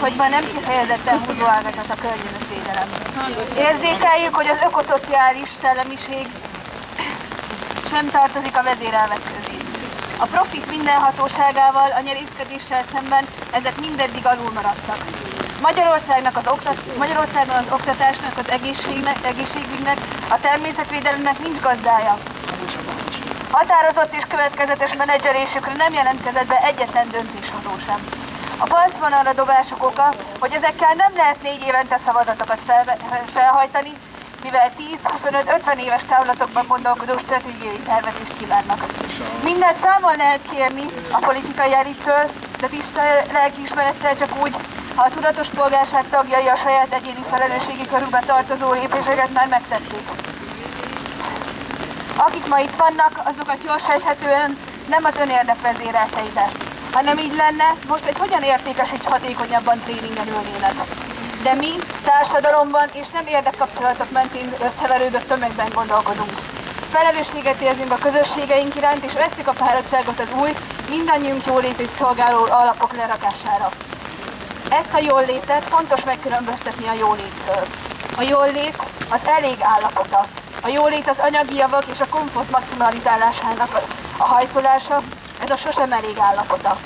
hogy ma nem kifejezetten húzóágazat a környezetvédelem. Érzékeljük, hogy az ökoszociális szellemiség sem tartozik a vezérelvek közé. A profit mindenhatóságával, a nyerészkedéssel szemben ezek mindeddig alul maradtak. Magyarországnak az oktat, Magyarországon az oktatásnak, az egészségnek, egészségügynek, a természetvédelemnek nincs gazdája. Határozott és következetes menedzselésükre nem jelentkezett be egyetlen döntéshozó sem. A partvonalra dobások oka, hogy ezekkel nem lehet négy évente szavazatokat fel, felhajtani, mivel 10-25-50 éves távlatokban gondolkodó stratégiai tervezést kívánnak. Mindezt számol lehet kérni a politikai elittől, de tiszta lelkiismerettel csak úgy, ha a tudatos polgárság tagjai a saját egyéni felelősségi körülbe tartozó lépéseket már megtették. Akik ma itt vannak, azokat jól sejthetően nem az önérdek vezérelte. Ha nem így lenne, most egy hogyan értékesíts hatékonyabban tréningen ülnének. De mi társadalomban és nem érdekkapcsolatok mentén összeverődött tömegben gondolkodunk. Felelősséget érzünk a közösségeink iránt, és veszik a fáradtságot az új, mindannyiunk jólétét szolgáló alapok lerakására. Ezt a jól létet fontos megkülönböztetni a jóléttől. A jólét az elég állapota. A jólét az anyagi javak és a komfort maximalizálásának a hajszolása, ez a sosem elég állapota.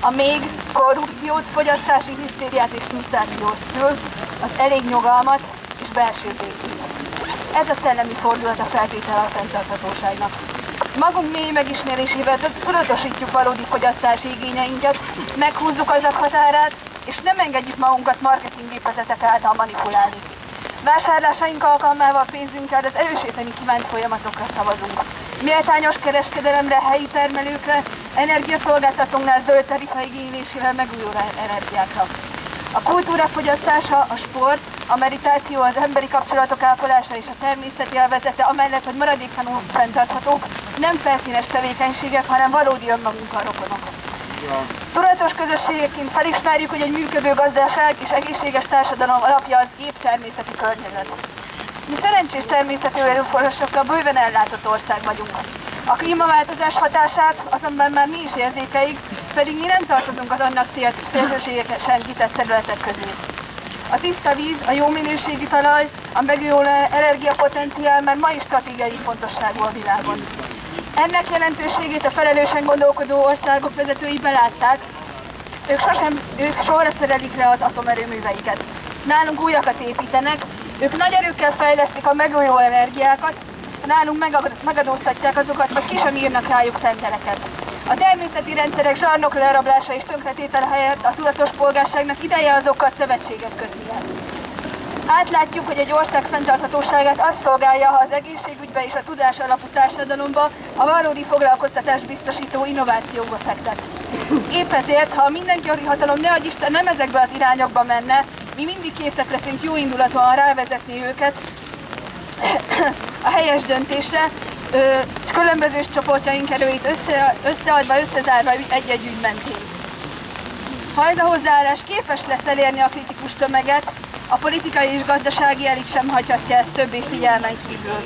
A még korrupciót, fogyasztási hisztériát és frusztrációt szül, az elég nyugalmat és belső békét. Ez a szellemi fordulat a feltétel a fenntarthatóságnak. Magunk mély megismerésével tudatosítjuk valódi fogyasztási igényeinket, meghúzzuk azok határát, és nem engedjük magunkat marketinggépezetek által manipulálni. Vásárlásaink alkalmával pénzünkkel az erősíteni kívánt folyamatokra szavazunk. Méltányos kereskedelemre, helyi termelőkre, energiaszolgáltatónál zöld tarifa igénylésével megújuló energiákra. A kultúra fogyasztása, a sport, a meditáció, az emberi kapcsolatok ápolása és a természet élvezete, amellett, hogy maradéktalanul fenntarthatók, nem felszínes tevékenységek, hanem valódi önmagunkkal rokonok. Tudatos közösségeként felismerjük, hogy egy működő gazdaság és egészséges társadalom alapja az épp természeti környezet. Mi szerencsés természeti erőforrásokkal bőven ellátott ország vagyunk. A klímaváltozás hatását azonban már mi is érzékeljük, pedig mi nem tartozunk az annak szélsőségesen kitett területek közé. A tiszta víz, a jó minőségű talaj, a megújuló energiapotenciál már ma is stratégiai fontosságú a világon. Ennek jelentőségét a felelősen gondolkodó országok vezetői belátták, ők, sosem, ők sorra szerelik le az atomerőműveiket. Nálunk újakat építenek, ők nagy erőkkel fejlesztik a megújuló energiákat, nálunk megadóztatják azokat, vagy ki sem írnak rájuk tendereket. A természeti rendszerek zsarnok lerablása és tönkretétel helyett a tudatos polgárságnak ideje azokkal szövetséget kötnie. Átlátjuk, hogy egy ország fenntarthatóságát azt szolgálja, ha az egészségügybe és a tudás alapú társadalomba a valódi foglalkoztatás biztosító innovációba fektet. Épp ezért, ha a mindenkori hatalom ne Isten nem ezekbe az irányokba menne, mi mindig készek leszünk jó indulatúan rávezetni őket a helyes döntésre, és különböző csoportjaink erőit össze, összeadva, összezárva egy-egy ügy mentén. Ha ez a hozzáállás képes lesz elérni a kritikus tömeget, a politikai és gazdasági elit sem hagyhatja ezt többé figyelmen kívül.